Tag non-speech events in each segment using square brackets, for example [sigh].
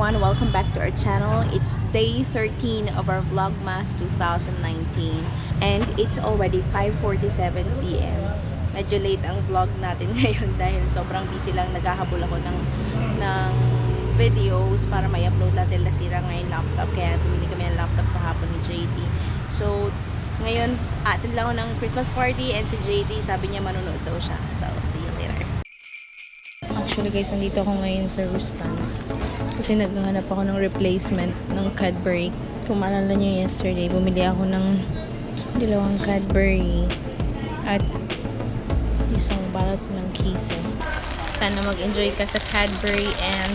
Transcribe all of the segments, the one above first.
everyone, welcome back to our channel. It's day 13 of our Vlogmas 2019 and it's already 5.47pm. Medyo late ang vlog natin [laughs] ngayon dahil sobrang busy lang naghahabol ako ng, ng videos para may upload natin nasira nga yung laptop kaya bumili kami ng laptop kahapon ni JD. So, ngayon, atin lang ako ng Christmas party and si JD sabi niya manonood daw siya. So, later. Actually guys, nandito ako ngayon sa Rustans. Kasi naghahanap ako ng replacement ng Cadbury. Kung maalala nyo yesterday, bumili ako ng dalawang Cadbury at isang balot ng Kisses. Sana mag-enjoy ka sa Cadbury and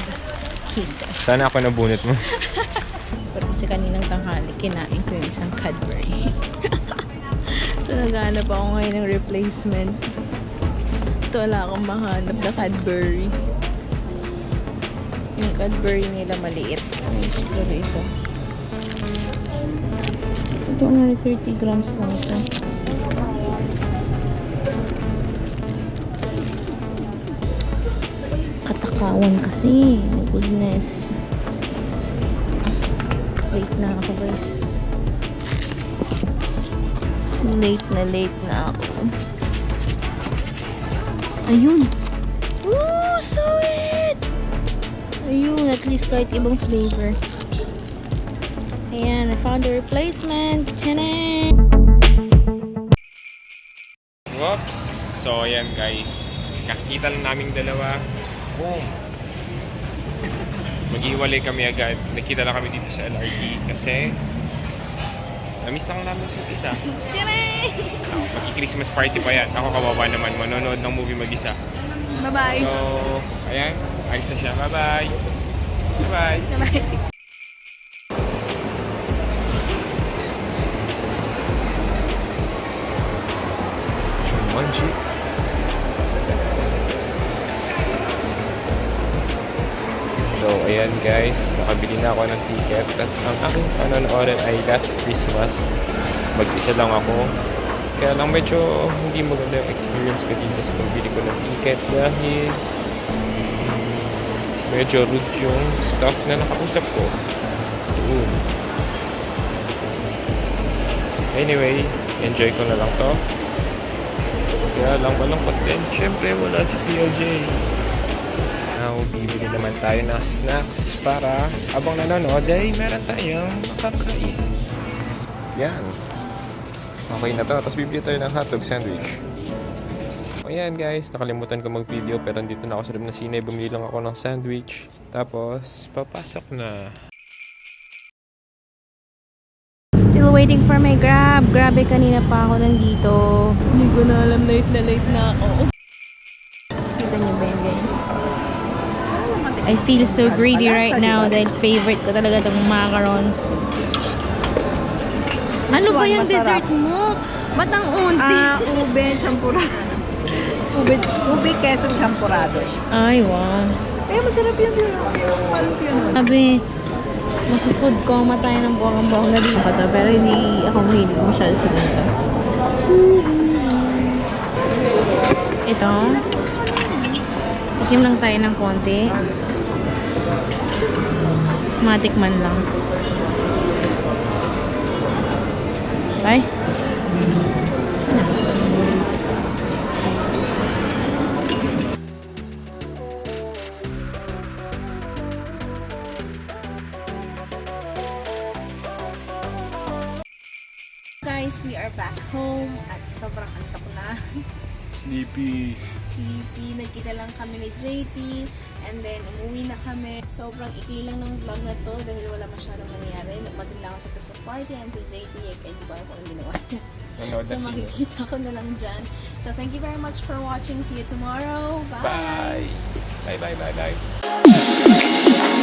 Kisses. Sana ako nabunot mo. [laughs] Pero kasi kaninang tanghali, kinain ko yung isang Cadbury. [laughs] so naghahanap ako ngayon ng replacement. Ito wala akong mahanap na Cadbury. Yung Cadbury nila maliit. Ay, siguro ito. Ito only 30 grams lang ito. Katakawan kasi. My goodness. Late na ako guys. Late na late na ako. Ayun. Ooh, sweet! Ayun, at least kahit ibang flavor. Ayan, I found the replacement. Tanan! Whoops! So, ayan guys. Kakita lang naming dalawa. Boom! Maghiwalay kami agad. Nakita lang kami dito sa LRT kasi Namiss lang namin sa isa. Tanan! Maki-Christmas party pa yan. Ako kawawa naman. Manonood ng movie mag-isa. Bye-bye! So, ayan. Ayos na siya. Bye-bye! Bye-bye! Bye-bye! Jumanji. So, ayan guys, nakabili na ako ng ticket at ang aking panonoodin ay last Christmas. Mag-isa lang ako. Kaya lang medyo hindi maganda yung experience ko dito sa pagbili ko ng ticket dahil mm, medyo rude yung staff na nakausap ko. Doon. Anyway, enjoy ko na lang to. Kaya lang malungkot din. Siyempre, wala si PLJ. Now, bibili naman tayo ng snacks para abang nanonood ay meron tayong makakain. Yan. Okay na to. Tapos bibili tayo ng hotdog sandwich. O yan guys, nakalimutan ko mag-video pero dito na ako sa loob ng sine. Bumili lang ako ng sandwich. Tapos, papasok na. Still waiting for my grab. Grabe, kanina pa ako nandito. Hindi ko na alam, late na late na ako. Kita niyo ba yan, guys? I feel so greedy right now dahil favorite ko talaga itong macarons. Ano ba yung Masarap. dessert mo? Ba't ang unti? Ah, ube champurado. Ube, ube queso champurado. Ay, wow. Eh, masarap yun yun. Yung maluk yun. Sabi, mag-food coma tayo ng na dito. to, Pero hindi ako mahilig masyado sa ganito. Ito. Tikim lang tayo ng konti. Matikman lang. Bye. Guys, we are back home at sobrang antok na. Sleepy. Sleepy. Nagkita lang kami ni JT and then umuwi na kami. Sobrang ikli lang ng vlog na to dahil wala masyadong nangyari. Nagpatin lang ako sa Christmas party and si JT eh, kaya hindi ko alam kung anong ginawa [laughs] niya. So makikita ko na lang dyan. So thank you very much for watching. See you tomorrow. Bye! Bye! Bye, bye, bye, bye.